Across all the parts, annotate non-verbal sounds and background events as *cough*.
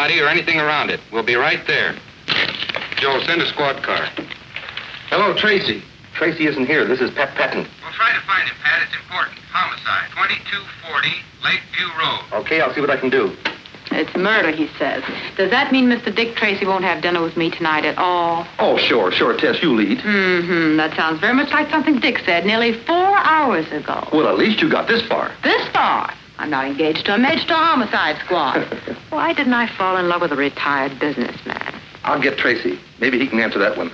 body or anything around it. We'll be right there. Joe, send a squad car. Hello, Tracy. Tracy isn't here. This is Pat Patton. We'll try to find him, Pat. It's important. Homicide. 2240 Lakeview Road. Okay, I'll see what I can do. It's murder, he says. Does that mean Mr. Dick Tracy won't have dinner with me tonight at all? Oh, sure, sure, Tess, you lead. Mm-hmm. That sounds very much like something Dick said nearly four hours ago. Well, at least you got this far. This far? I'm not engaged to a Major homicide squad. *laughs* Why didn't I fall in love with a retired businessman? I'll get Tracy. Maybe he can answer that one.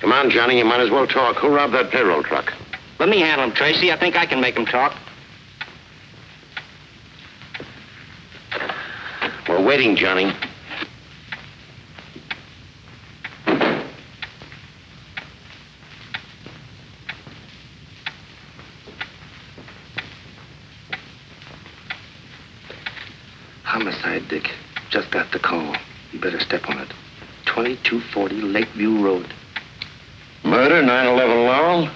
Come on, Johnny, you might as well talk. Who robbed that payroll truck? Let me handle him, Tracy. I think I can make him talk. We're waiting, Johnny. Homicide, Dick. Just got the call. You better step on it. 2240 Lakeview Road. Murder, 911 Laurel?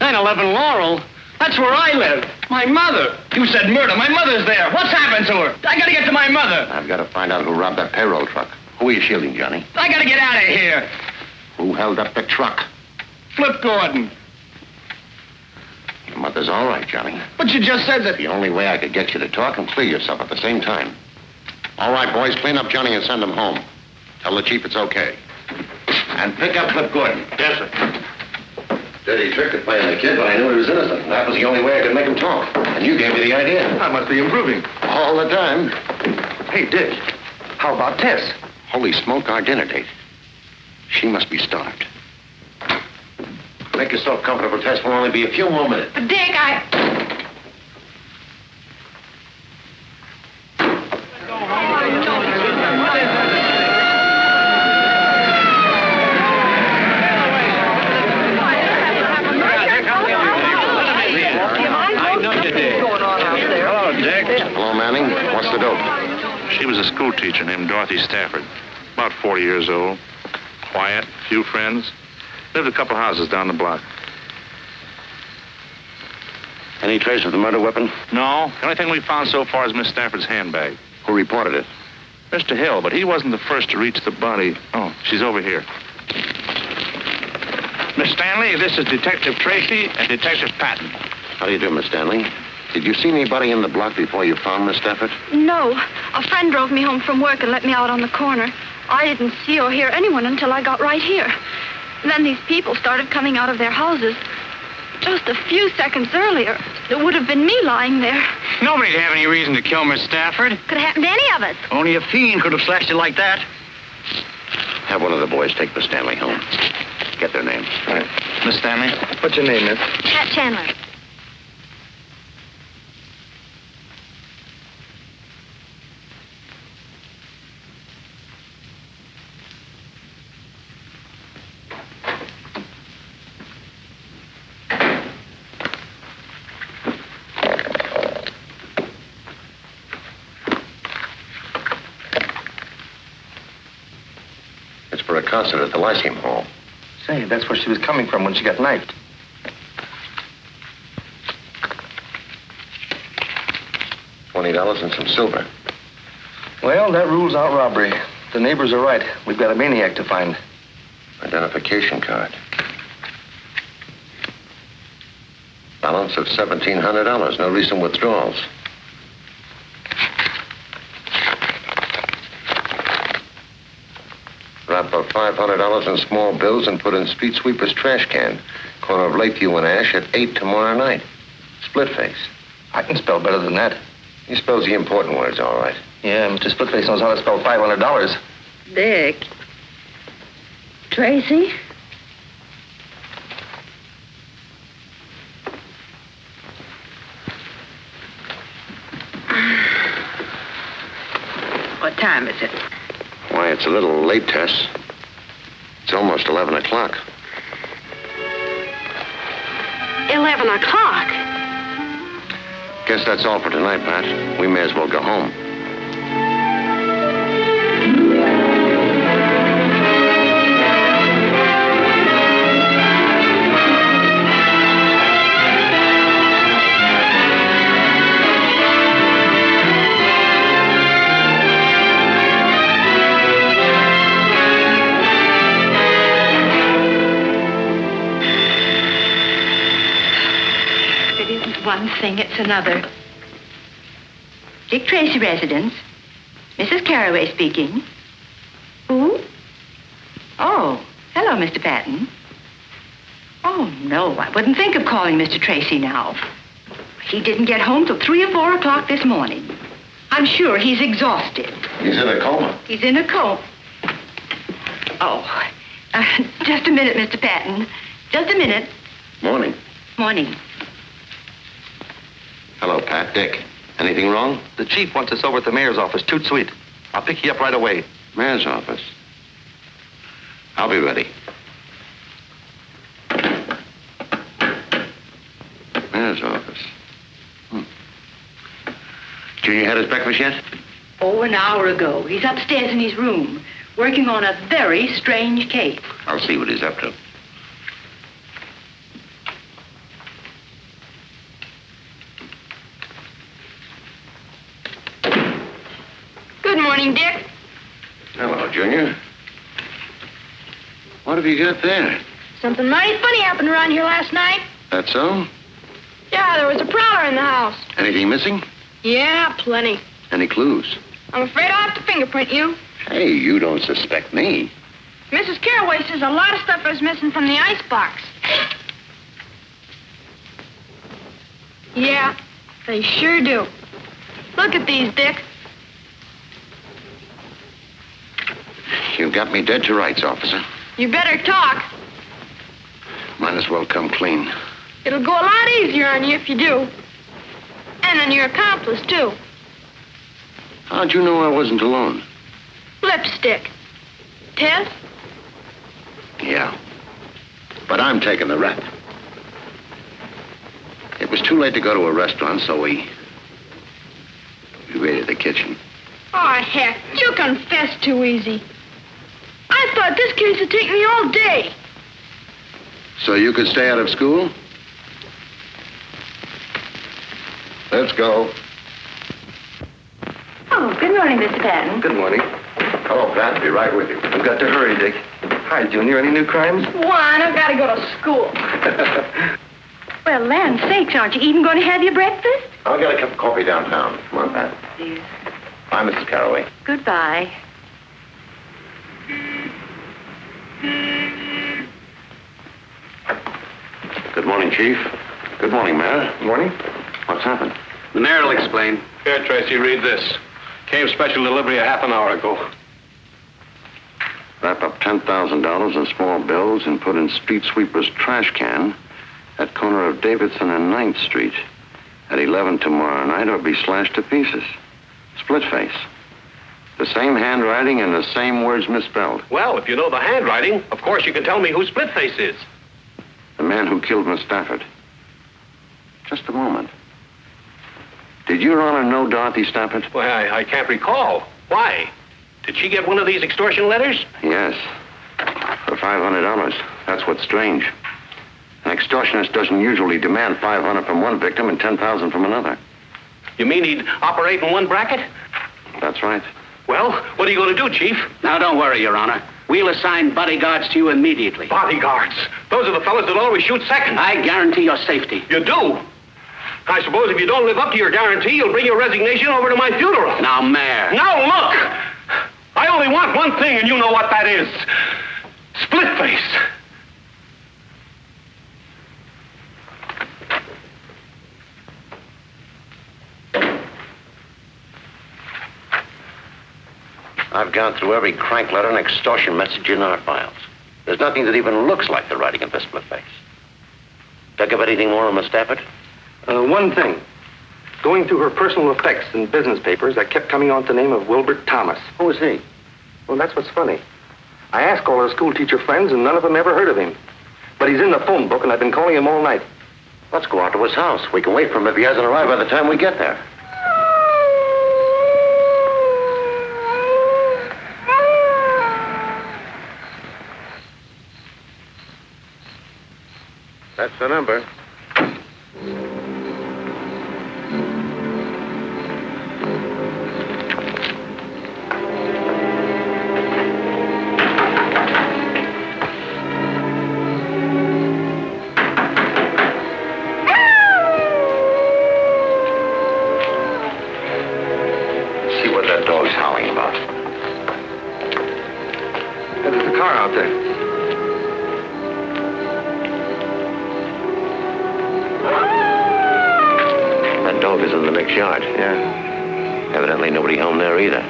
911 Laurel? That's where I live. My mother. You said murder. My mother's there. What's happened to her? I gotta get to my mother. I've got to find out who robbed that payroll truck. Who are you shielding, Johnny? I gotta get out of here. Who held up the truck? Flip Gordon. Your all right, Johnny. But you just said that. The only way I could get you to talk and clear yourself at the same time. All right, boys, clean up Johnny and send him home. Tell the chief it's okay. And pick up Flip Gordon. Yes, sir. Dirty trick to play on the kid, but I knew he was innocent. That was the only way I could make him talk. And you gave me the idea. I must be improving. All the time. Hey, Dick. How about Tess? Holy smoke, our dinner date. She must be starved. Make yourself comfortable, Tess. Will only be a few more minutes. But Dick, I. Hello, Manning. What's the dope? She was a school teacher named Dorothy Stafford. About 40 years old. Quiet, few friends. Lived a couple houses down the block. Any trace of the murder weapon? No, the only thing we found so far is Miss Stafford's handbag. Who reported it? Mr. Hill, but he wasn't the first to reach the body. Oh, she's over here. Miss Stanley, this is Detective Tracy and Detective Patton. How do you do, Miss Stanley? Did you see anybody in the block before you found Miss Stafford? No. A friend drove me home from work and let me out on the corner. I didn't see or hear anyone until I got right here. Then these people started coming out of their houses. Just a few seconds earlier, it would have been me lying there. Nobody'd have any reason to kill Miss Stafford. Could have happened to any of us. Only a fiend could have slashed it like that. Have one of the boys take Miss Stanley home. Get their names. All right. Miss Stanley? What's your name, miss? Pat Chandler. It's for a concert at the Lyceum Hall. Say, that's where she was coming from when she got knifed. Twenty dollars and some silver. Well, that rules out robbery. The neighbors are right. We've got a maniac to find. Identification card. Balance of seventeen hundred dollars. No recent withdrawals. Wrap up five hundred small bills and put in street sweeper's trash can. Corner of Lakeview and Ash at eight tomorrow night. Split face. I can spell better than that. He spells the important words all right. Yeah, Mr. Splitface knows how to spell $500. Dick. Tracy? What time is it? Why, it's a little late, Tess. It's almost 11 o'clock. 11 o'clock. Guess that's all for tonight, Pat. We may as well go home. Thing, it's another. Dick Tracy residence. Mrs. Carraway speaking. Who? Oh, hello, Mr. Patton. Oh, no, I wouldn't think of calling Mr. Tracy now. He didn't get home till 3 or 4 o'clock this morning. I'm sure he's exhausted. He's in a coma. He's in a coma. Oh, uh, *laughs* just a minute, Mr. Patton. Just a minute. Morning. Morning. Hello, Pat. Dick. Anything wrong? The chief wants us over at the mayor's office, toot sweet. I'll pick you up right away. Mayor's office. I'll be ready. Mayor's office. Hmm. Junior had his breakfast yet? Oh, an hour ago. He's upstairs in his room, working on a very strange case. I'll see what he's up to. Good morning, Dick. Hello, Junior. What have you got there? Something mighty funny happened around here last night. That so? Yeah, there was a prowler in the house. Anything missing? Yeah, plenty. Any clues? I'm afraid I'll have to fingerprint you. Hey, you don't suspect me. Mrs. Caraway says a lot of stuff is missing from the icebox. Yeah, they sure do. Look at these, Dick. You got me dead to rights, officer. You better talk. Might as well come clean. It'll go a lot easier on you if you do. And on your accomplice, too. How'd you know I wasn't alone? Lipstick. Tess? Yeah. But I'm taking the rap. It was too late to go to a restaurant, so we. we raided the kitchen. Oh, heck, you confess too easy. I thought this case would take me all day. So you could stay out of school? Let's go. Oh, good morning, Mr. Patton. Good morning. Hello, Pat. Be right with you. I've got to hurry, Dick. Hi, Junior. Any new crimes? One, I've got to go to school. *laughs* Well, land sakes, aren't you even going to have your breakfast? I'll get a cup of coffee downtown. Come on, Pat. Please. Bye, Mrs. Caraway. Goodbye. Good morning, Chief. Good morning, Mayor. Morning. What's happened? The mayor will explain. Here, Tracy, read this. Came special delivery a half an hour ago. Wrap up $10,000 in small bills and put in street sweeper's trash can at corner of Davidson and 9th Street at 11 tomorrow night or be slashed to pieces. Split face. The same handwriting and the same words misspelled. Well, if you know the handwriting, of course you can tell me who Splitface is. The man who killed Miss Stafford. Just a moment. Did Your Honor know Dorothy Stafford? Well, I, I can't recall. Why? Did she get one of these extortion letters? Yes. For $500. That's what's strange. An extortionist doesn't usually demand 500 from one victim and 10,000 from another. You mean he'd operate in one bracket? That's right. Well, what are you going to do, Chief? Now, don't worry, Your Honor. We'll assign bodyguards to you immediately. Bodyguards. Those are the fellows that always shoot second. I guarantee your safety. You do? I suppose if you don't live up to your guarantee, you'll bring your resignation over to my funeral. Now, Mayor. Now, look! I only want one thing, and you know what that is. Split face. I've gone through every crank letter and extortion message in our files. There's nothing that even looks like the writing of this face. Think of anything more on Miss Stafford? Uh, one thing. Going through her personal effects and business papers, I kept coming on the name of Wilbert Thomas. Who is he? Well, that's what's funny. I asked all her schoolteacher friends, and none of them ever heard of him. But he's in the phone book, and I've been calling him all night. Let's go out to his house. We can wait for him if he hasn't arrived by the time we get there. That's the number. That is in the next yard. Yeah. Evidently nobody home there either.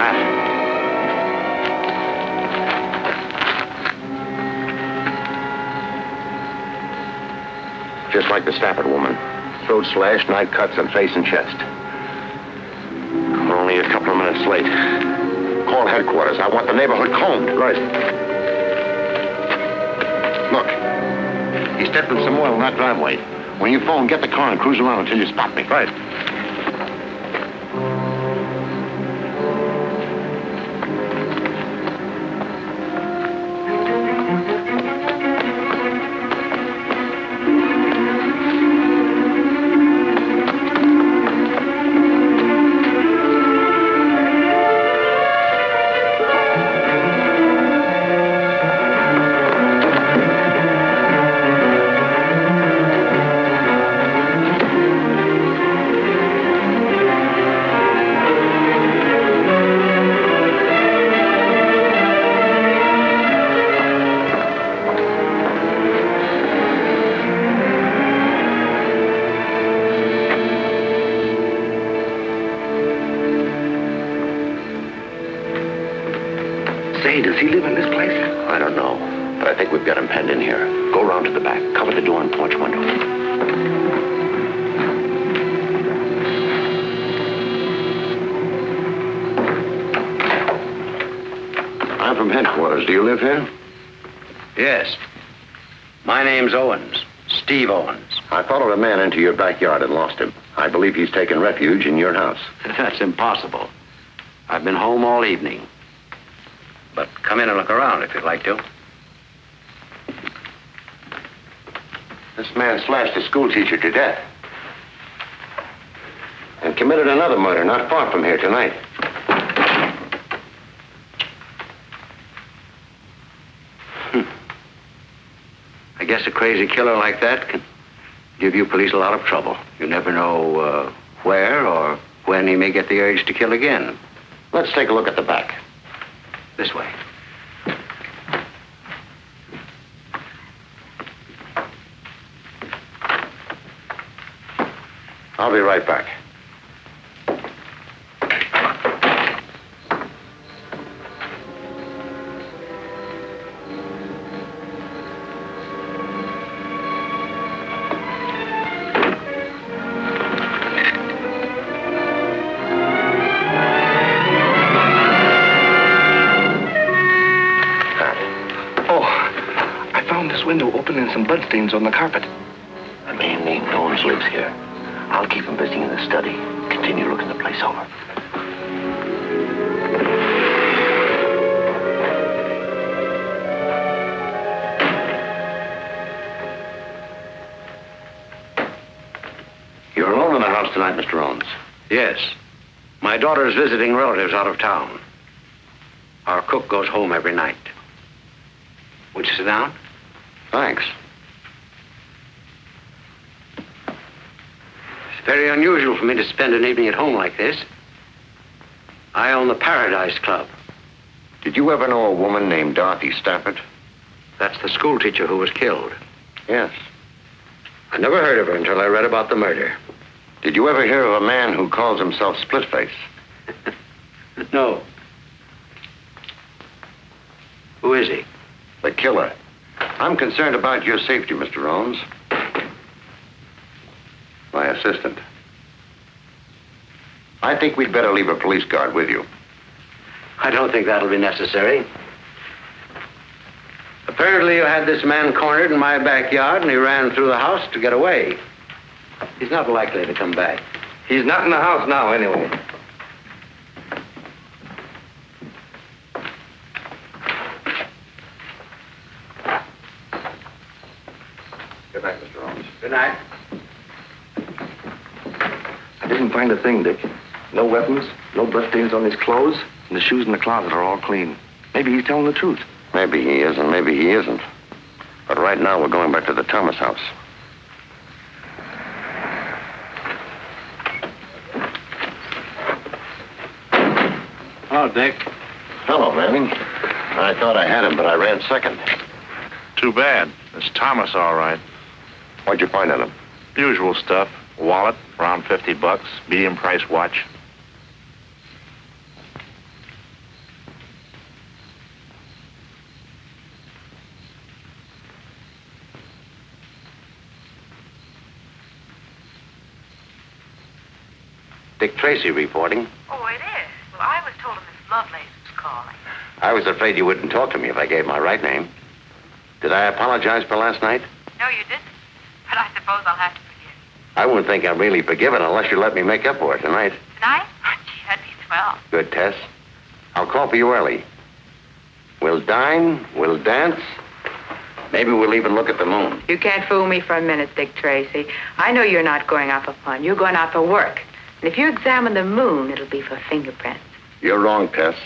Ah. Just like the Stafford woman. Throat slashed, knife cuts on face and chest. Only a couple of minutes late. Call headquarters. I want the neighborhood combed. Right. Look, he stepped in some oil in that driveway. When you phone, get the car and cruise around until you spot me. Right. Steve Owens. I followed a man into your backyard and lost him. I believe he's taken refuge in your house. *laughs* That's impossible. I've been home all evening. But come in and look around if you'd like to. This man slashed a schoolteacher to death. And committed another murder not far from here tonight. Guess a crazy killer like that can give you police a lot of trouble. You never know uh, where or when he may get the urge to kill again. Let's take a look at the back. This way. I'll be right back. Daughter's visiting relatives out of town. Our cook goes home every night. Would you sit down? Thanks. It's very unusual for me to spend an evening at home like this. I own the Paradise Club. Did you ever know a woman named Dorothy Stafford? That's the schoolteacher who was killed. Yes. I never heard of her until I read about the murder. Did you ever hear of a man who calls himself Splitface? No. Who is he? The killer. I'm concerned about your safety, Mr. Owens. My assistant. I think we'd better leave a police guard with you. I don't think that'll be necessary. Apparently, you had this man cornered in my backyard and he ran through the house to get away. He's not likely to come back. He's not in the house now, anyway. thing, Dick. No weapons, no blood stains on his clothes, and the shoes in the closet are all clean. Maybe he's telling the truth. Maybe he is, and maybe he isn't. But right now, we're going back to the Thomas house. Hello, Dick. Hello, Manning. I thought I had him, but I ran second. Too bad. It's Thomas, all right. What'd you find on him? Usual stuff. Wallet, around 50 bucks. Medium price watch. Dick Tracy reporting. Oh, it is. Well, I was told Miss Lovelace was calling. I was afraid you wouldn't talk to me if I gave my right name. Did I apologize for last night? No, you didn't. But I suppose I'll have to forgive. I wouldn't think I'm really forgiven unless you let me make up for it tonight. Tonight? Gee, that'd be swell. Good, Tess. I'll call for you early. We'll dine, we'll dance. Maybe we'll even look at the moon. You can't fool me for a minute, Dick Tracy. I know you're not going out for fun. You're going out for work. And if you examine the moon, it'll be for fingerprints. You're wrong, Tess.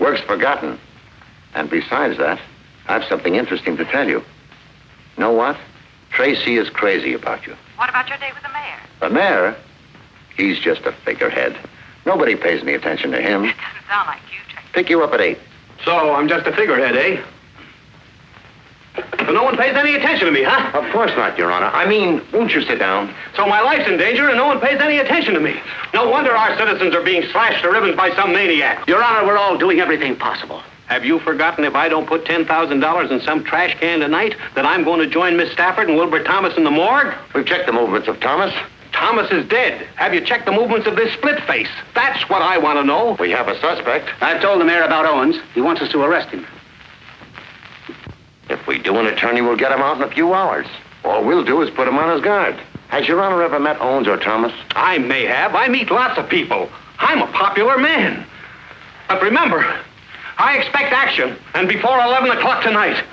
Work's forgotten. And besides that, I've something interesting to tell you. Know what? Tracy is crazy about you. What about your date with the mayor? The mayor? He's just a figurehead. Nobody pays any attention to him. It doesn't sound like you, Tracy. Pick you up at eight. So I'm just a figurehead, eh? So no one pays any attention to me, huh? Of course not, Your Honor. I mean, won't you sit down? So my life's in danger and no one pays any attention to me. No wonder our citizens are being slashed to ribbons by some maniac. Your Honor, we're all doing everything possible. Have you forgotten if I don't put $10,000 in some trash can tonight that I'm going to join Miss Stafford and Wilbur Thomas in the morgue? We've checked the movements of Thomas. Thomas is dead. Have you checked the movements of this split face? That's what I want to know. We have a suspect. I've told the mayor about Owens. He wants us to arrest him. If we do, an attorney will get him out in a few hours. All we'll do is put him on his guard. Has Your Honor ever met Owens or Thomas? I may have. I meet lots of people. I'm a popular man. But remember, I expect action, and before 11 o'clock tonight.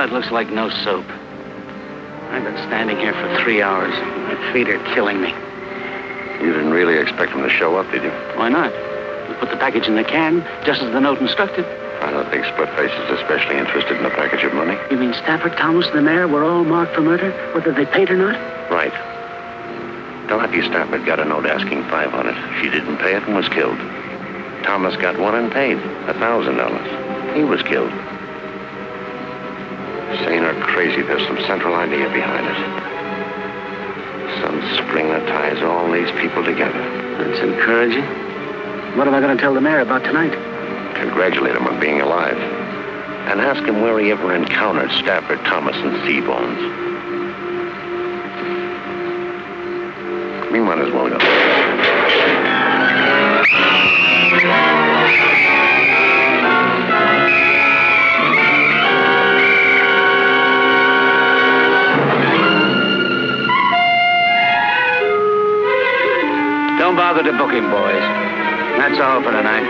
Well, it looks like no soap. I've been standing here for three hours. My feet are killing me. You didn't really expect him to show up, did you? Why not? Put the package in the can, just as the note instructed. I don't think Split-Face is especially interested in a package of money. You mean Stafford, Thomas, and the mayor were all marked for murder, whether they paid or not? Right. Dorothy Stafford got a note asking five on it. She didn't pay it and was killed. Thomas got one and paid a thousand dollars. He was killed. Sane or crazy, there's some central idea behind it. Some spring that ties all these people together. That's encouraging. What am I going to tell the mayor about tonight? Congratulate him on being alive. And ask him where he ever encountered Stafford, Thomas, and Seabones. We might as well go. Don't bother to book him, boys. That's all for tonight.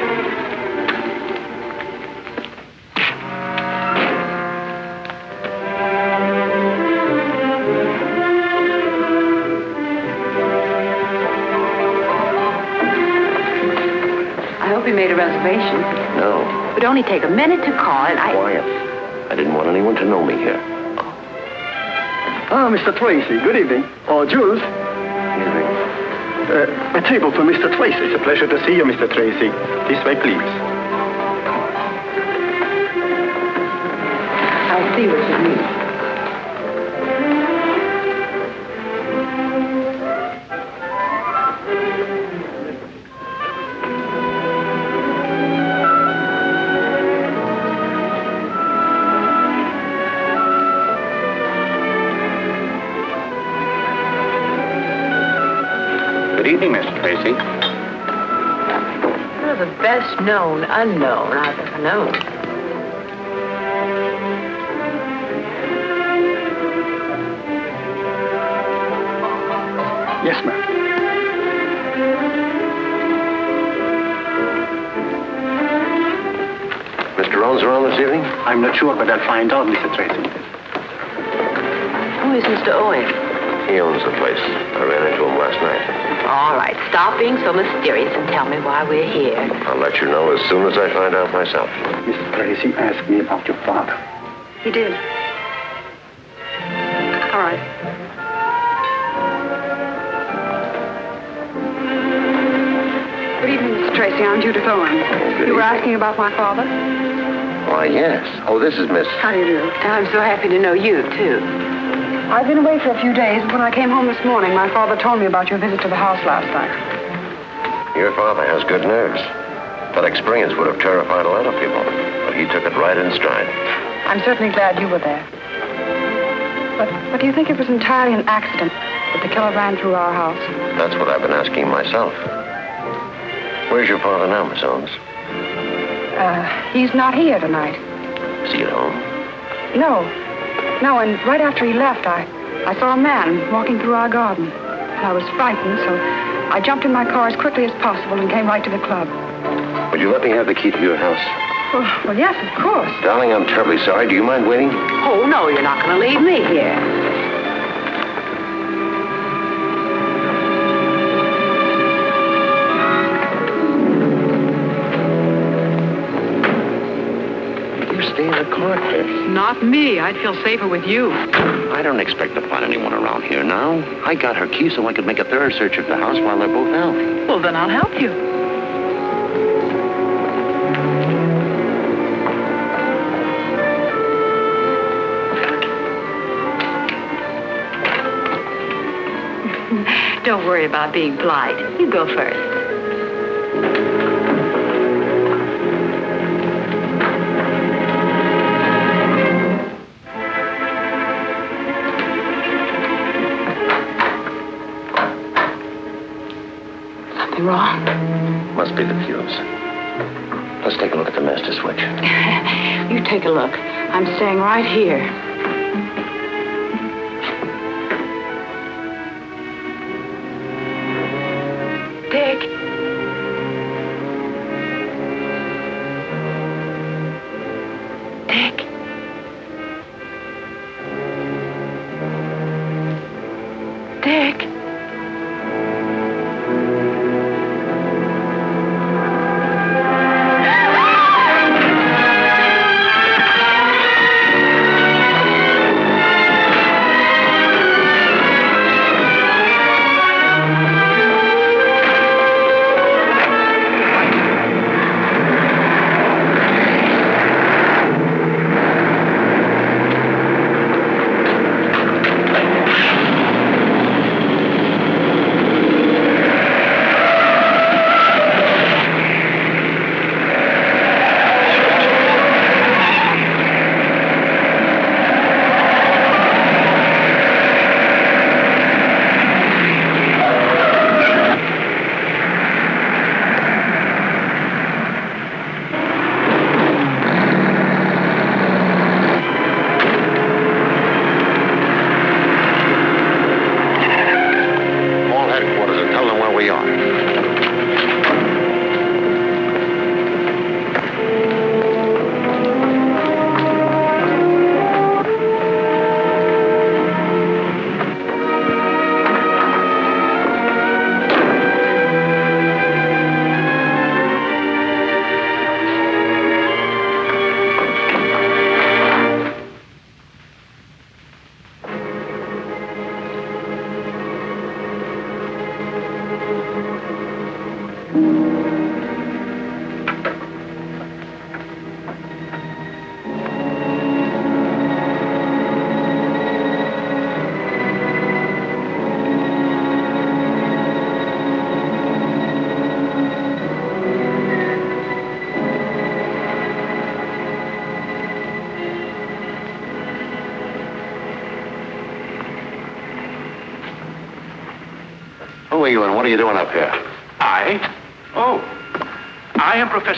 I hope you made a reservation. No. It would only take a minute to call, and I... Quiet. I didn't want anyone to know me here. Ah, oh, Mr. Tracy. Good evening. Oh, Jules. Uh, a table for Mr. Tracy. It's a pleasure to see you, Mr. Tracy. This way, please. The best known unknown I've ever known. Yes, ma'am. Mr. Owens around this evening? I'm not sure, but I'll find out, Mr. Tracy. Who is Mr. Owen? He owns the place. I ran into him last night. All right, stop being so mysterious and tell me why we're here. I'll let you know as soon as I find out myself. Mrs. Tracy asked me about your father. He did. All right. Good evening, Mr. Tracy. I'm Judith Owen. You were asking about my father? Why, yes. Oh, this is Miss. How do you do? I'm so happy to know you, too. I've been away for a few days. When I came home this morning, my father told me about your visit to the house last night. Your father has good nerves. That experience would have terrified a lot of people, but he took it right in stride. I'm certainly glad you were there. But, but do you think it was entirely an accident that the killer ran through our house? That's what I've been asking myself. Where's your father now, Miss Owens? Uh, he's not here tonight. Is he at home? No. No, and right after he left, I, I saw a man walking through our garden. And I was frightened, so I jumped in my car as quickly as possible and came right to the club. Would you let me have the key to your house? Well, well yes, of course. Darling, I'm terribly sorry. Do you mind waiting? Oh, no, you're not going to leave me here. Stay in the car, Chris. Not me. I'd feel safer with you. I don't expect to find anyone around here now. I got her key so I could make a thorough search of the house while they're both out. Well, then I'll help you. *laughs* Don't worry about being polite. You go first. Something wrong? Must be the fuse. Let's take a look at the master switch. *laughs* You take a look. I'm staying right here.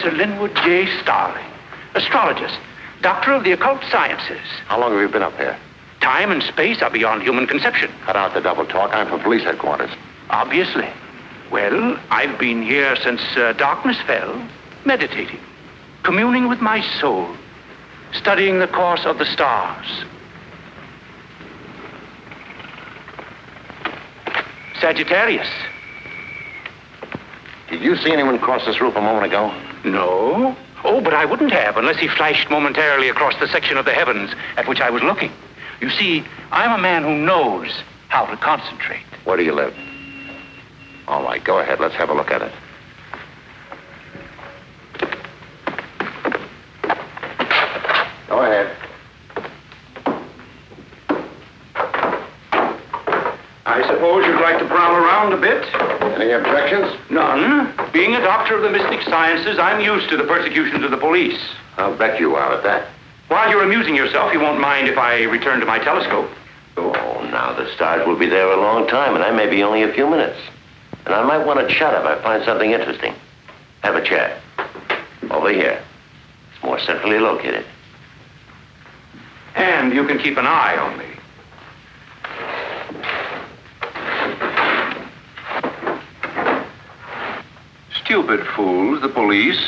Professor Linwood J. Starling, astrologist, doctor of the occult sciences. How long have you been up here? Time and space are beyond human conception. Cut out the double talk. I'm from police headquarters. Obviously. Well, I've been here since uh, darkness fell, meditating, communing with my soul, studying the course of the stars. Sagittarius. Did you see anyone cross this roof a moment ago? No. Oh, but I wouldn't have unless he flashed momentarily across the section of the heavens at which I was looking. You see, I'm a man who knows how to concentrate. Where do you live? All right, go ahead. Let's have a look at it. Go ahead. I suppose you'd like to prowl around a bit? Any objections? None. Being a doctor of the mystic sciences, I'm used to the persecutions of the police. I'll bet you are at that. While you're amusing yourself, you won't mind if I return to my telescope. Oh, now the stars will be there a long time, and I may be only a few minutes. And I might want to chat if I find something interesting. Have a chat. Over here. It's more centrally located. And you can keep an eye on me. Stupid fools, the police.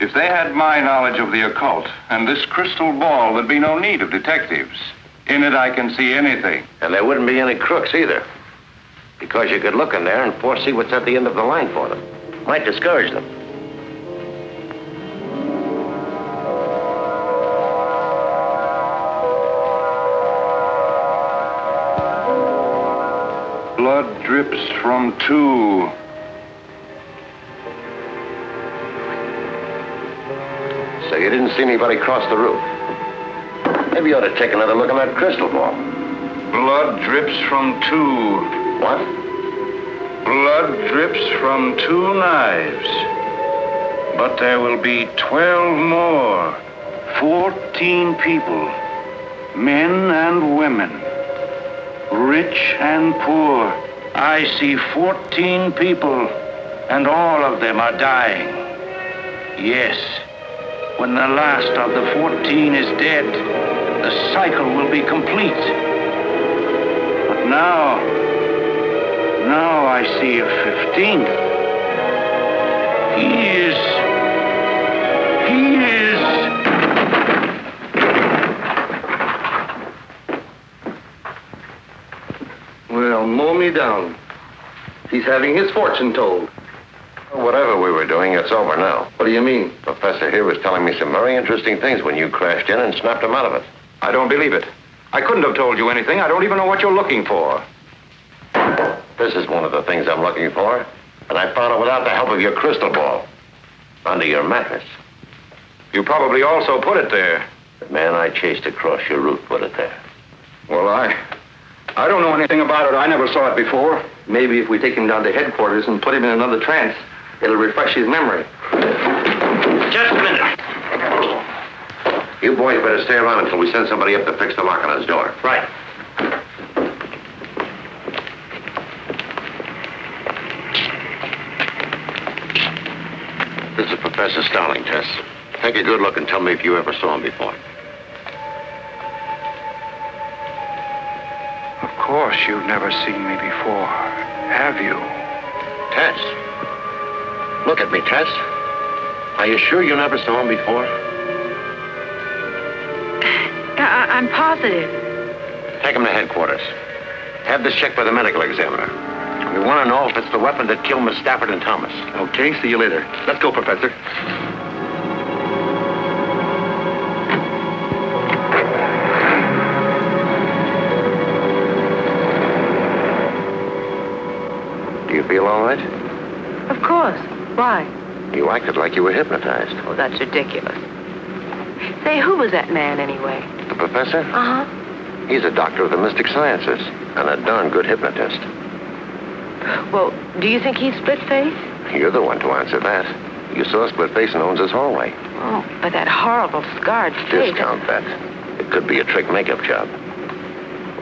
If they had my knowledge of the occult and this crystal ball, there'd be no need of detectives. In it, I can see anything. And there wouldn't be any crooks either. Because you could look in there and foresee what's at the end of the line for them. Might discourage them. Blood drips from two. You didn't see anybody cross the roof. Maybe you ought to take another look at that crystal ball. Blood drips from two. What? Blood drips from two knives. But there will be 12 more. 14 people. Men and women. Rich and poor. I see 14 people, and all of them are dying. Yes. When the last of the 14 is dead, the cycle will be complete. But now, now I see a 15th. He is. He is. Well, mow me down. He's having his fortune told. Whatever we were doing, it's over now. What do you mean? Professor here was telling me some very interesting things when you crashed in and snapped him out of it. I don't believe it. I couldn't have told you anything. I don't even know what you're looking for. This is one of the things I'm looking for. And I found it without the help of your crystal ball. Under your mattress. You probably also put it there. The man I chased across your roof put it there. Well, I. I don't know anything about it. I never saw it before. Maybe if we take him down to headquarters and put him in another trance, it'll refresh his memory. Just a minute. You boys better stay around until we send somebody up to fix the lock on his door. Right. This is Professor Starling, Tess. Take a good look and tell me if you ever saw him before. Of course, you've never seen me before, have you? Tess. Look at me, Tess. Are you sure you never saw him before? Uh, I- I'm positive. Take him to headquarters. Have this checked by the medical examiner. We want to know if it's the weapon that killed Miss Stafford and Thomas. Okay, see you later. Let's go, Professor. Do you feel all right? Of course. Why? You acted like you were hypnotized. Oh, that's ridiculous. Say, who was that man anyway? The professor? Uh huh. He's a doctor of the mystic sciences and a darn good hypnotist. Well, do you think he's split face? You're the one to answer that. You saw Split Face in Owens' hallway. Oh, but that horrible scarred face. Discount that. It could be a trick makeup job.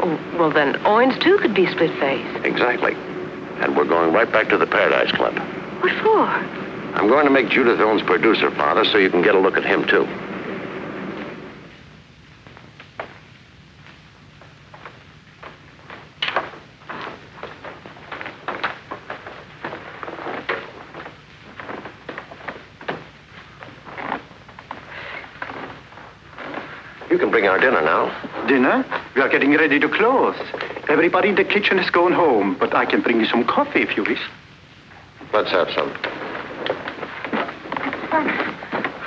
Oh, well, then Owens, too, could be split face. Exactly. And we're going right back to the Paradise Club. What for? I'm going to make Judith Owens producer, Father, so you can get a look at him, too. You can bring our dinner now. Dinner? We are getting ready to close. Everybody in the kitchen is going home, but I can bring you some coffee if you wish. Let's have some.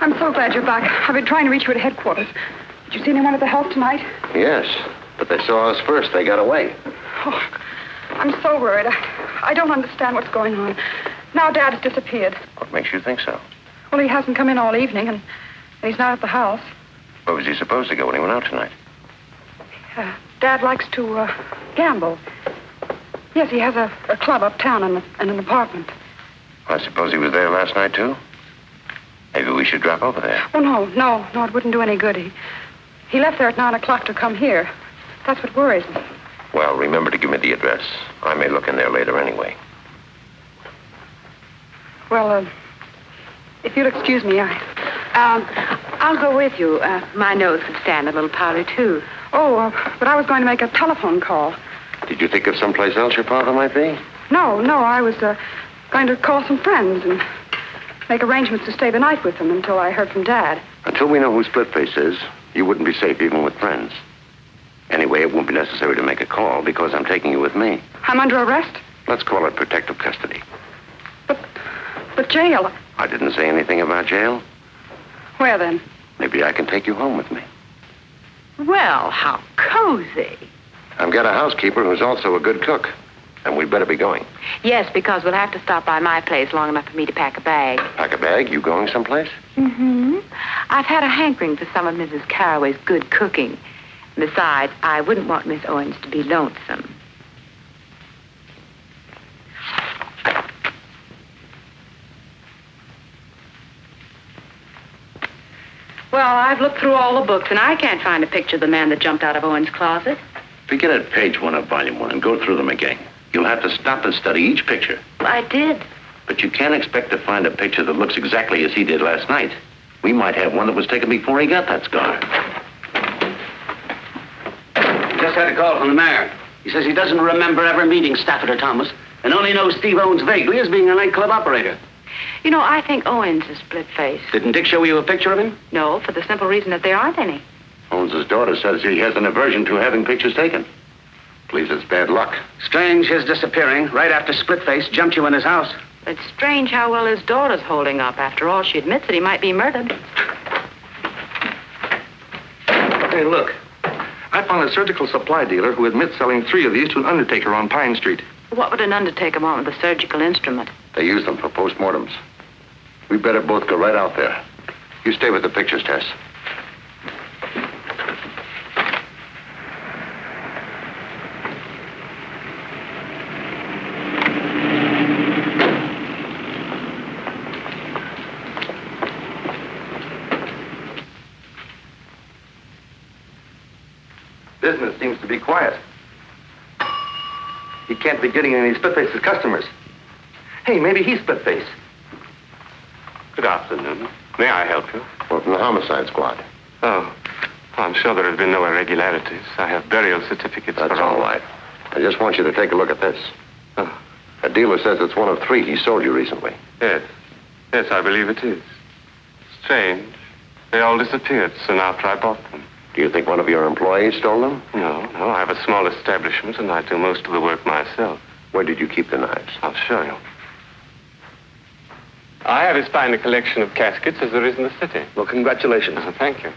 I'm so glad you're back. I've been trying to reach you at headquarters. Did you see anyone at the house tonight? Yes, but they saw us first. They got away. Oh, I'm so worried. I, I don't understand what's going on. Now Dad has disappeared. What makes you think so? Well, he hasn't come in all evening, and he's not at the house. Where was he supposed to go when he went out tonight? Uh, Dad likes to uh, gamble. Yes, he has a, a club uptown and, and an apartment. I suppose he was there last night, too? Maybe we should drop over there. Oh, no, no, no, it wouldn't do any good. He, he left there at 9 o'clock to come here. That's what worries me. Well, remember to give me the address. I may look in there later anyway. Well, uh, if you'll excuse me, I... Um, I'll go with you. Uh, my nose would stand a little powder, too. Oh, uh, but I was going to make a telephone call. Did you think of someplace else your father might be? No, no, I was uh, going to call some friends and make arrangements to stay the night with them until I heard from Dad. Until we know who Splitface is, you wouldn't be safe even with friends. Anyway, it won't be necessary to make a call because I'm taking you with me. I'm under arrest? Let's call it protective custody. But, But jail. I didn't say anything about jail. Where then? Maybe I can take you home with me. Well, how cozy. I've got a housekeeper who's also a good cook. And we'd better be going. Yes, because we'll have to stop by my place long enough for me to pack a bag. Pack a bag? You going someplace? Mm-hmm. I've had a hankering for some of Mrs. Caraway's good cooking. Besides, I wouldn't want Miss Owens to be lonesome. Well, I've looked through all the books, and I can't find a picture of the man that jumped out of Owen's closet. Begin at page one of volume one and go through them again. You'll have to stop and study each picture. I did. But you can't expect to find a picture that looks exactly as he did last night. We might have one that was taken before he got that scar. Just had a call from the mayor. He says he doesn't remember ever meeting Stafford or Thomas and only knows Steve Owens vaguely as being a nightclub operator. You know, I think Owens is split face. Didn't Dick show you a picture of him? No, for the simple reason that there aren't any. Owens' daughter says he has an aversion to having pictures taken. Believes it's bad luck. Strange his disappearing right after Splitface jumped you in his house. It's strange how well his daughter's holding up. After all, she admits that he might be murdered. Hey, look. I found a surgical supply dealer who admits selling three of these to an undertaker on Pine Street. What would an undertaker want with a surgical instrument? They use them for postmortems. We better both go right out there. You stay with the pictures, Tess. Business seems to be quiet. He can't be getting any Splitface's customers. Hey, maybe he's Splitface. Good afternoon. May I help you? Well, from the homicide squad. Oh, I'm sure there have been no irregularities. I have burial certificates That's for all right. I just want you to take a look at this. Oh. A dealer says it's one of three he sold you recently. Yes. Yes, I believe it is. Strange. They all disappeared soon after I bought them. Do you think one of your employees stole them? No, no. I have a small establishment and I do most of the work myself. Where did you keep the knives? I'll show you. I have as fine a collection of caskets as there is in the city. Well, congratulations. Oh, thank you.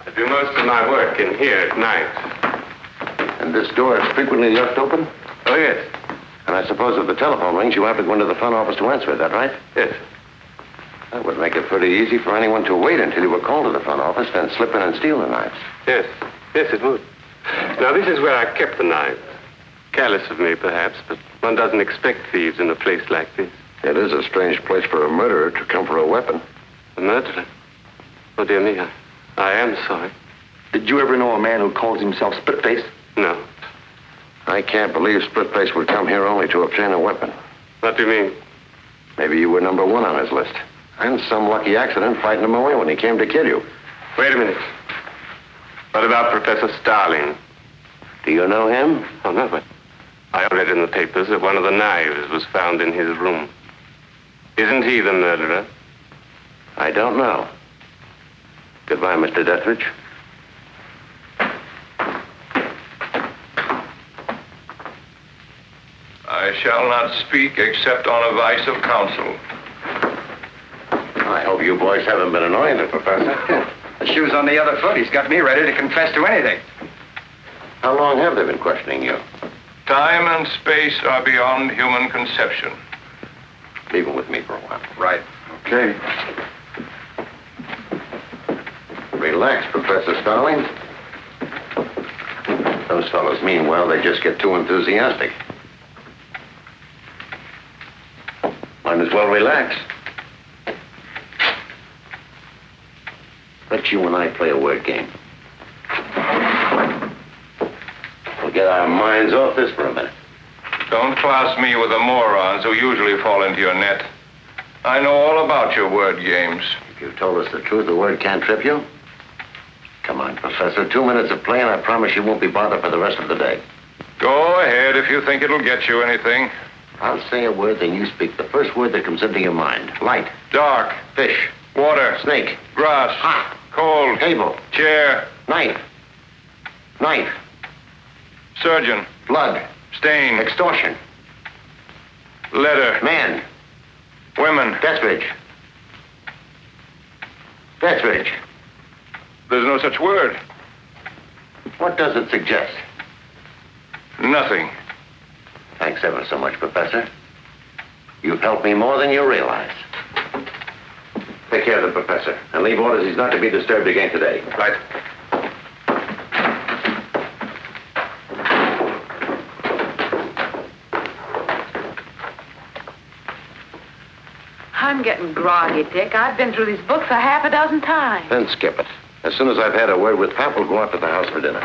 I do most of my work in here at night. And this door is frequently left open? Oh, yes. And I suppose if the telephone rings, you have to go into the front office to answer it, that right? Yes. That would make it pretty easy for anyone to wait until you were called to the front office, then slip in and steal the knives. Yes. Yes, it would. Now, this is where I kept the knives. Careless of me, perhaps, but one doesn't expect thieves in a place like this. It is a strange place for a murderer to come for a weapon. A murderer? Oh, dear me, I, I am sorry. Did you ever know a man who calls himself Splitface? No. I can't believe Splitface would come here only to obtain a weapon. What do you mean? Maybe you were number one on his list. And some lucky accident frightened him away when he came to kill you. Wait a minute. What about Professor Starling? Do you know him? Oh, no, but I read in the papers that one of the knives was found in his room. Isn't he the murderer? I don't know. Goodbye, Mr. Deathridge. I shall not speak except on advice of counsel. I hope you boys haven't been annoying the professor. *laughs* The shoe's on the other foot. He's got me ready to confess to anything. How long have they been questioning you? Time and space are beyond human conception. Leave him with me for a while. Right. Okay. Relax, Professor Starling. Those fellows mean well. They just get too enthusiastic. Might as well relax. Let you and I play a word game. We'll get our minds off this for a minute. Don't class me with the morons who usually fall into your net. I know all about your word games. If you've told us the truth, the word can't trip you. Come on, Professor. Two minutes of play, and I promise you won't be bothered for the rest of the day. Go ahead if you think it'll get you anything. I'll say a word, then you speak the first word that comes into your mind. Light. Dark. Fish. Water. Snake. Grass. Hot. Cold. Table. Chair. Knife. Knife. Surgeon. Blood. Stain. Extortion. Letter. Man. Women. Deathridge. Deathridge. There's no such word. What does it suggest? Nothing. Thanks ever so much, Professor. You've helped me more than you realize. Take care of the professor, and leave orders he's not to be disturbed again today. Right. I'm getting groggy, Dick. I've been through these books a half a dozen times. Then skip it. As soon as I've had a word with Pat, we'll go out to the house for dinner.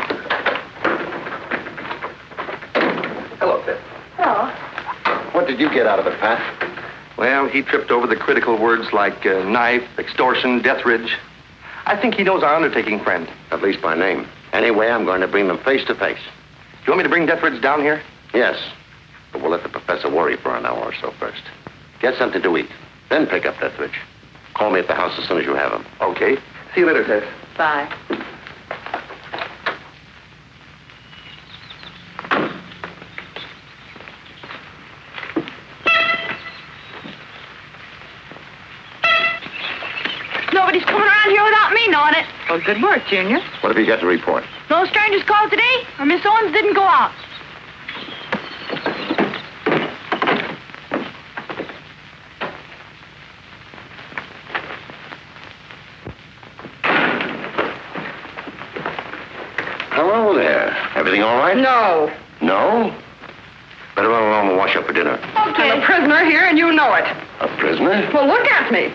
Hello, Pip. Hello. What did you get out of it, Pat? Well, he tripped over the critical words like uh, knife, extortion, Deathridge. I think he knows our undertaking friend. At least by name. Anyway, I'm going to bring them face to face. Do you want me to bring Deathridge down here? Yes. But we'll let the professor worry for an hour or so first. Get something to eat. Then pick up Deathridge. Call me at the house as soon as you have him. Okay. See you later, Tess. Bye. Nobody's coming around here without me knowing it. Well, good work, Junior. What have you got to report? No strangers called today, or Miss Owens didn't go out. Hello there. Everything all right? No. No? Better run along and wash up for dinner. Okay. I'm a prisoner here, and you know it. A prisoner? Well, look at me.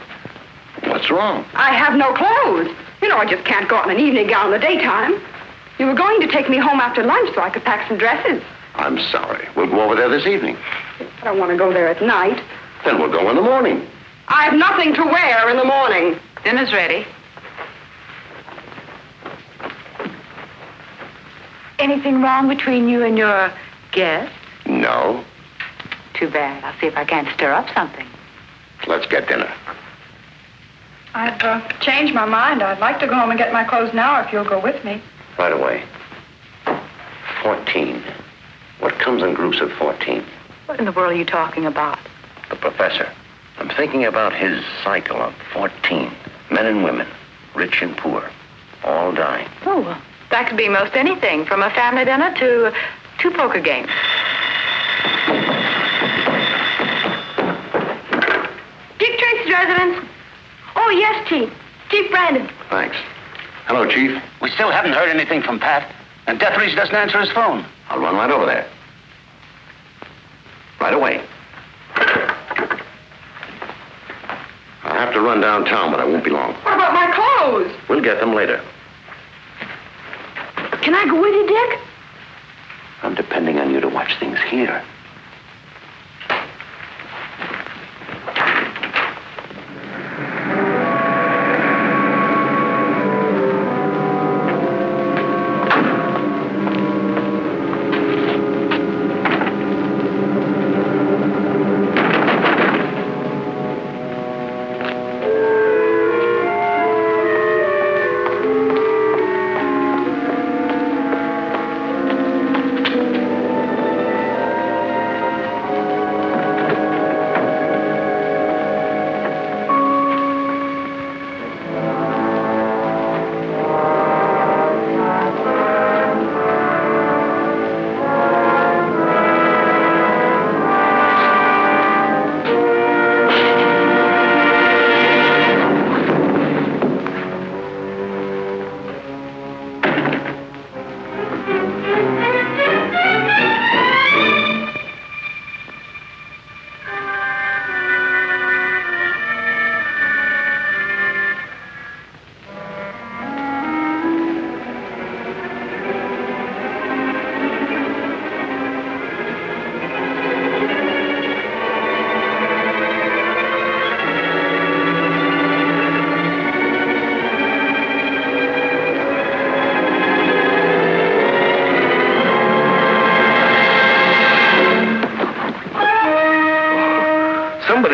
What's wrong? I have no clothes. You know, I just can't go out in an evening gown in the daytime. You were going to take me home after lunch so I could pack some dresses. I'm sorry. We'll go over there this evening. I don't want to go there at night. Then we'll go in the morning. I have nothing to wear in the morning. Dinner's ready. Anything wrong between you and your guest? No. Too bad. I'll see if I can't stir up something. Let's get dinner. I've uh, changed my mind. I'd like to go home and get my clothes now if you'll go with me. Right away. Fourteen. What comes in groups of fourteen? What in the world are you talking about? The professor. I'm thinking about his cycle of 14. Men and women, rich and poor, all dying. Oh, well, that could be most anything, from a family dinner to two poker games. Dick Tracy's residence. Oh, yes, Chief. Chief Brandon. Thanks. Hello, Chief. We still haven't heard anything from Pat, and Deathridge doesn't answer his phone. I'll run right over there. Right away. I'll have to run downtown, but I won't be long. What about my clothes? We'll get them later. Can I go with you, Dick? I'm depending on you to watch things here.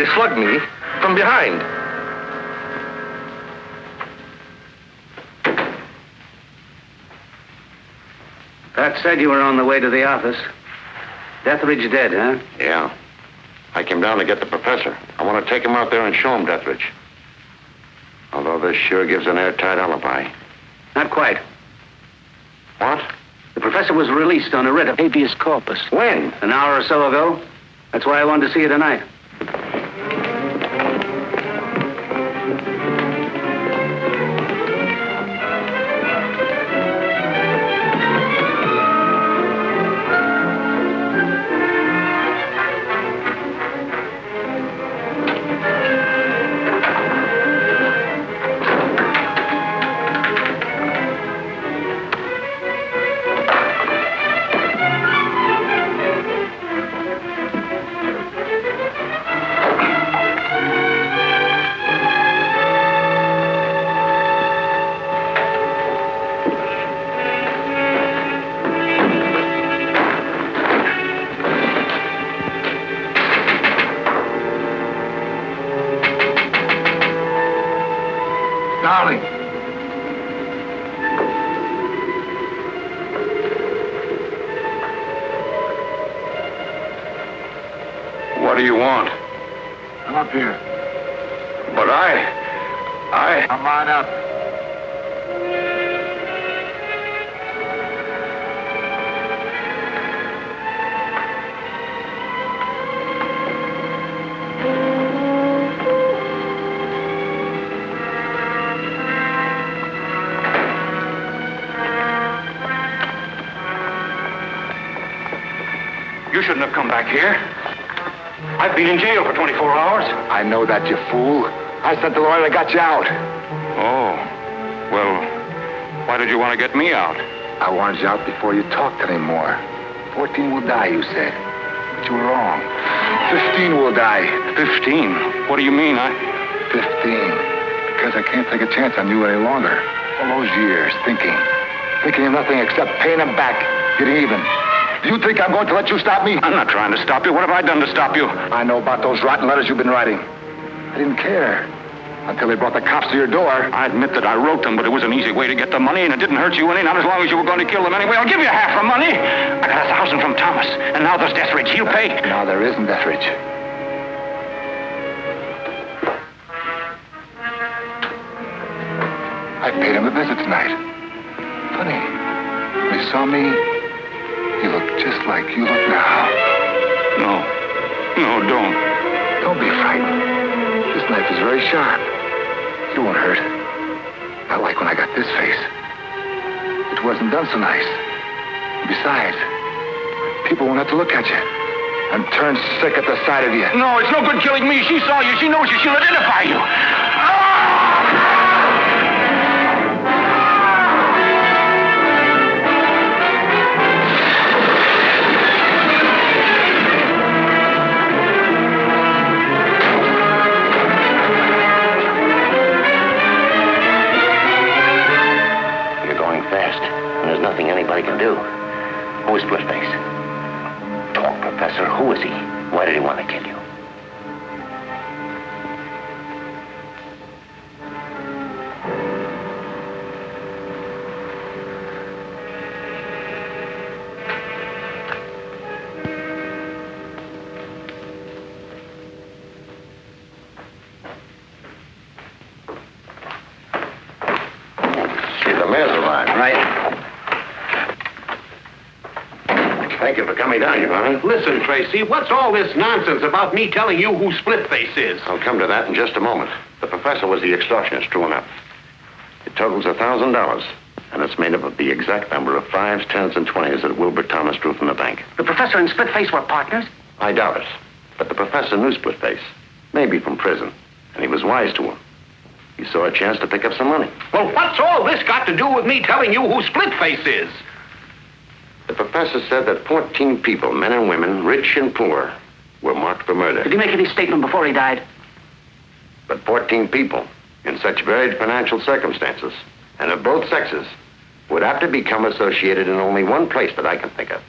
Somebody slugged me from behind. Pat said you were on the way to the office. Deathridge dead, huh? Yeah. I came down to get the professor. I want to take him out there and show him Deathridge. Although this sure gives an airtight alibi. Not quite. What? The professor was released on a writ of habeas corpus. When? An hour or so ago. That's why I wanted to see you tonight. Darling. What do you want? Come up here. But I. I. Come on up. Back here. I've been in jail for 24 hours. I know that, you fool. I sent the lawyer that got you out. Oh. Well, why did you want to get me out? I wanted you out before you talked anymore. Fourteen will die, you said. But you were wrong. Fifteen will die. Fifteen? What do you mean? I. Fifteen. Because I can't take a chance on you any longer. All those years thinking. Thinking of nothing except paying them back, getting even. Do you think I'm going to let you stop me? I'm not trying to stop you. What have I done to stop you? I know about those rotten letters you've been writing. I didn't care. Until they brought the cops to your door. I admit that I wrote them, but it was an easy way to get the money, and it didn't hurt you any, not as long as you were going to kill them anyway. I'll give you half the money. I got a thousand from Thomas, and now there's Deathridge. He'll pay. Now there isn't Deathridge. Sharp. It won't hurt. Not like when I got this face. It wasn't done so nice. Besides, people won't have to look at you and turn sick at the sight of you. No, it's no good killing me. She saw you. She knows you. She'll identify you. Listen, Tracy, what's all this nonsense about me telling you who Splitface is? I'll come to that in just a moment. The professor was the extortionist, true enough. It totals a thousand dollars, and it's made up of the exact number of fives, tens, and twenties that Wilbur Thomas drew from the bank. The professor and Splitface were partners? I doubt it, but the professor knew Splitface, maybe from prison, and he was wise to him. He saw a chance to pick up some money. Well, what's all this got to do with me telling you who Splitface is? The professor said that 14 people, men and women, rich and poor, were marked for murder. Did he make any statement before he died? But 14 people, in such varied financial circumstances, and of both sexes, would have to become associated in only one place that I can think of.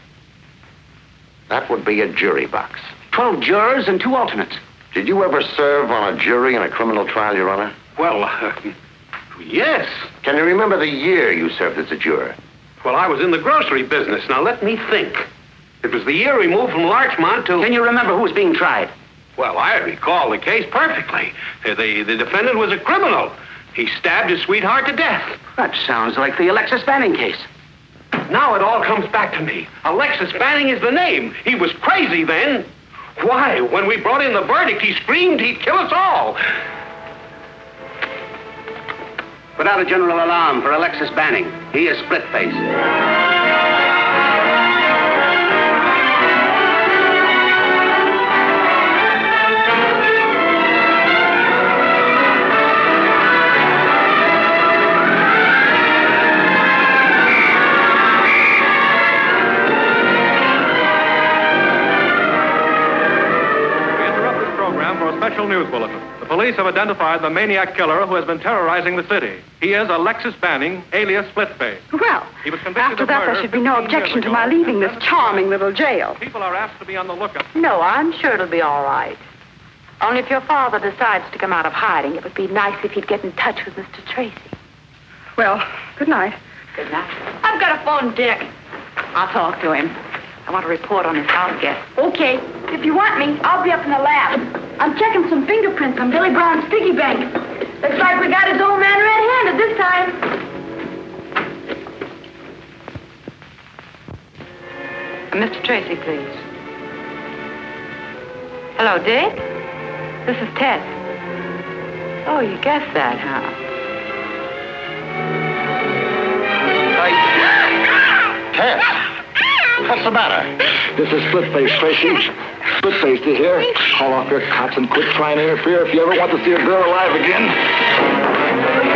That would be a jury box. Twelve jurors and two alternates. Did you ever serve on a jury in a criminal trial, Your Honor? Well, uh, *laughs* yes. Can you remember the year you served as a juror? Well, I was in the grocery business. Now, let me think. It was the year we moved from Larchmont to... Can you remember who was being tried? Well, I recall the case perfectly. Uh, The, the defendant was a criminal. He stabbed his sweetheart to death. That sounds like the Alexis Banning case. Now it all comes back to me. Alexis Banning is the name. He was crazy then. Why, when we brought in the verdict, he screamed he'd kill us all. Put out a general alarm for Alexis Banning. He is split special news bulletin. The police have identified the maniac killer who has been terrorizing the city. He is Alexis Banning, alias Splitface. Well, He was convicted after of that, there should be no objection to my leaving this charming little jail. People are asked to be on the lookout. No, I'm sure it'll be all right. Only if your father decides to come out of hiding, it would be nice if he'd get in touch with Mr. Tracy. Well, good night. Good night. I've got a phone, Dick. I'll talk to him. I want a report on his house guest. Okay. If you want me, I'll be up in the lab. I'm checking some fingerprints on Billy Brown's piggy bank. Looks like we got his old man red-handed this time. Uh, Mr. Tracy, please. Hello, Dick? This is Tess. Oh, you guessed that, huh? Tess! What's the matter? This is Splitface, Tracy. Splitface, do you hear? Call off your cops and quit trying to interfere if you ever want to see a girl alive again.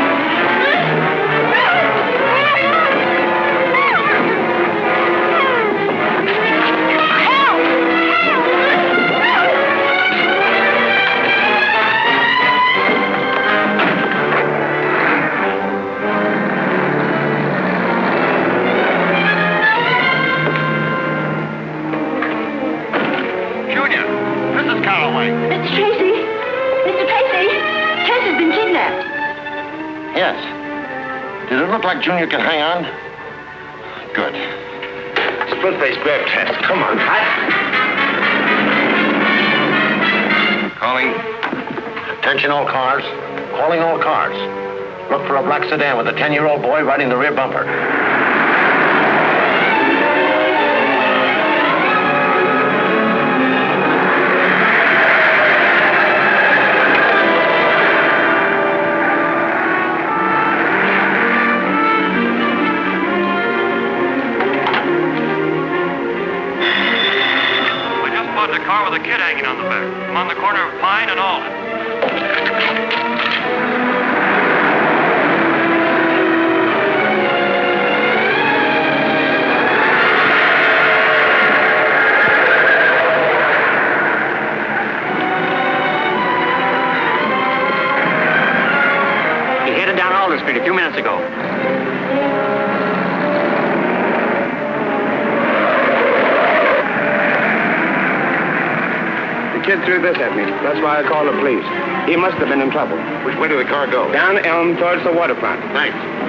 Like Junior can hang on? Good. Splitface, grab Tess. Come on. hot. Calling. Attention all cars. Calling all cars. Look for a black sedan with a 10-year-old boy riding the rear bumper. Threw this at me. That's why I called the police. He must have been in trouble. Which way did the car go? Down Elm towards the waterfront. Thanks.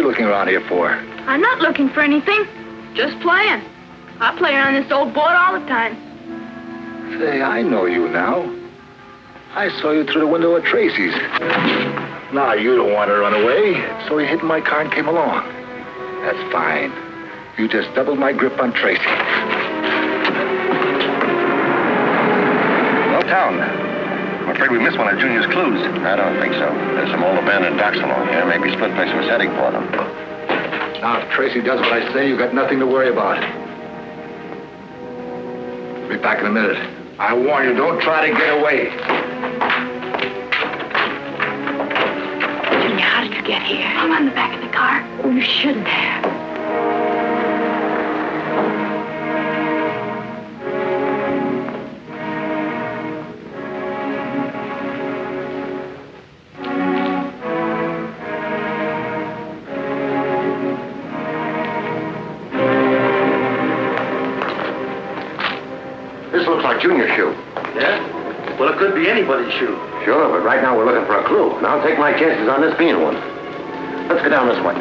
Around here for? I'm not looking for anything. Just playing. I play on this old board all the time. Say, I know you now. I saw you through the window at Tracy's. Now, you don't want to run away, so you hid in my car and came along. That's fine. You just doubled my grip on Tracy. No town. I'm afraid we missed one of Junior's clues. I don't think so. There's some old abandoned docks along here. Maybe Splitface was heading for them. Now, if Tracy does what I say, you've got nothing to worry about. I'll be back in a minute. I warn you, don't try to get away. Junior, how did you get here? I'm on the back of the car. Oh, you shouldn't have. Junior's shoe. Yeah? Well, it could be anybody's shoe. Sure, but right now we're looking for a clue. And I'll take my chances on this being one. Let's go down this way.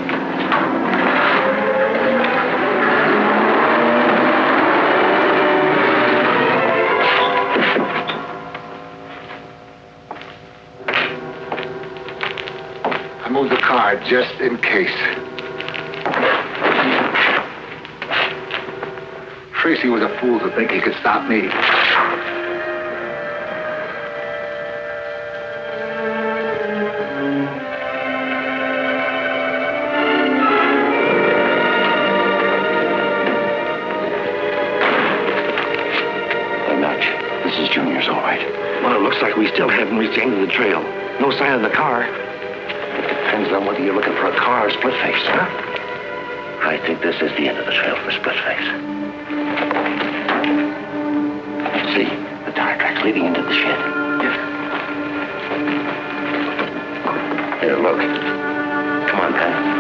I moved the car just in case. Tracy was a fool to think he could stop me. Hey, Notch, this is Junior's, all right. Well, it looks like we still haven't reached the end of the trail. No sign of the car. It depends on whether you're looking for a car or Splitface, huh? I think this is the end of the trail for Splitface. See, the tire tracks leading into the shed. Yes. Here, look. Come on, Pat.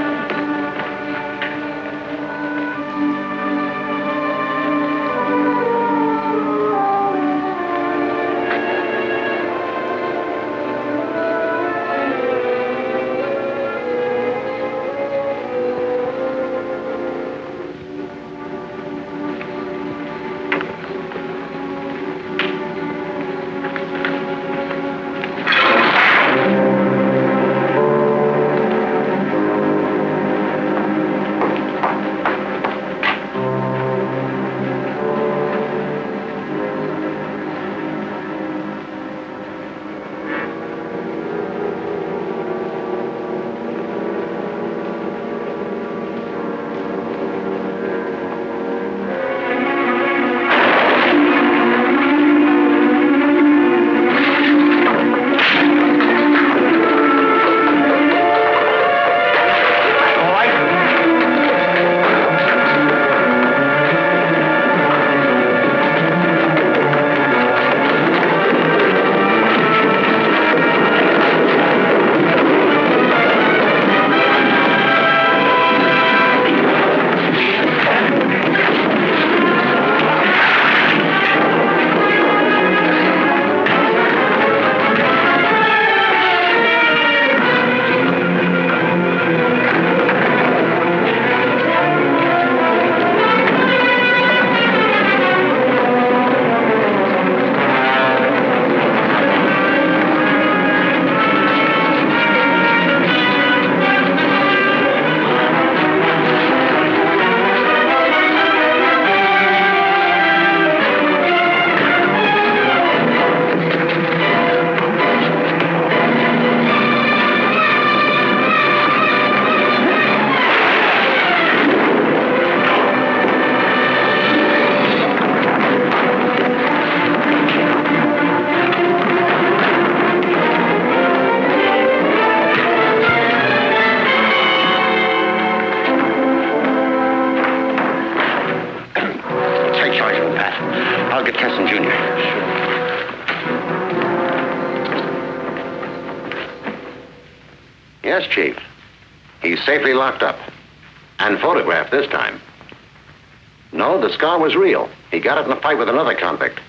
Scar was real. He got it in a fight with another convict.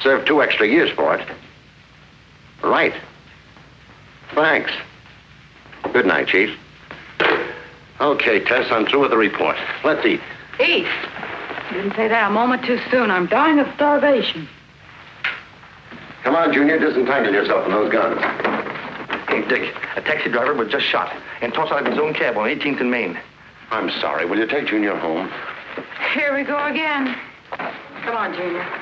Served two extra years for it. Right. Thanks. Good night, Chief. Okay, Tess, I'm through with the report. Let's eat. Eat. You didn't say that a moment too soon. I'm dying of starvation. Come on, Junior, disentangle yourself from those guns. Hey, Dick, a taxi driver was just shot and tossed out of his own cab on 18th and Main. I'm sorry. Will you take Junior home? Here we go again. Come on, Junior.